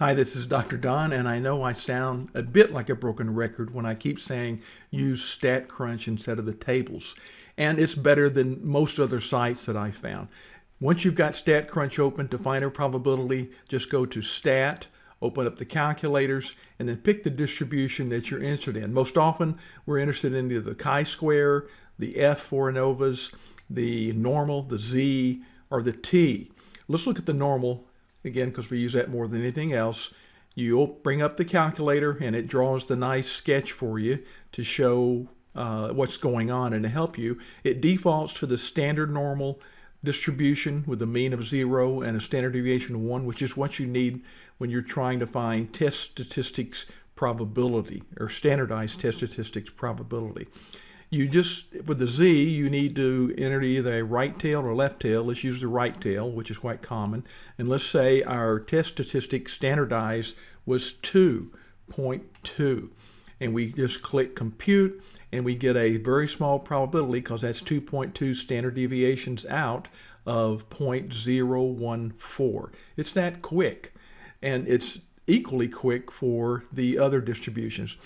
Hi, this is Dr. Don, and I know I sound a bit like a broken record when I keep saying use StatCrunch instead of the tables. And it's better than most other sites that I found. Once you've got StatCrunch open to find a probability, just go to Stat, open up the calculators, and then pick the distribution that you're interested in. Most often, we're interested in either the chi-square, the F for ANOVAs, the normal, the Z, or the T. Let's look at the normal again, because we use that more than anything else. You'll bring up the calculator and it draws the nice sketch for you to show uh, what's going on and to help you. It defaults to the standard normal distribution with a mean of zero and a standard deviation of one, which is what you need when you're trying to find test statistics probability or standardized test statistics probability you just, with the Z, you need to enter either a right tail or left tail. Let's use the right tail, which is quite common. And let's say our test statistic standardized was 2.2. And we just click compute and we get a very small probability because that's 2.2 standard deviations out of 0.014. It's that quick. And it's equally quick for the other distributions.